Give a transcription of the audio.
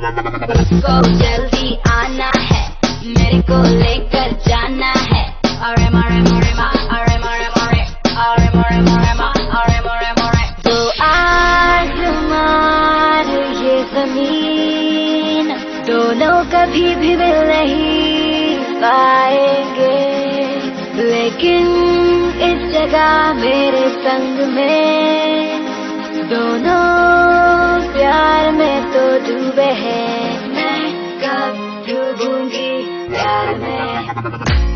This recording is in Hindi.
जल्दी आना है मेरे को लेकर जाना है अरे मारे मारे मा अरे मारे मारे अरे मारे मारे अरे मारे मारे तो आसमान ये ज़मीन, दोनों कभी भी मिल नहीं पाएँगे। लेकिन इस जगह मेरे संग में मैं कब डूबूँगी प्यार में।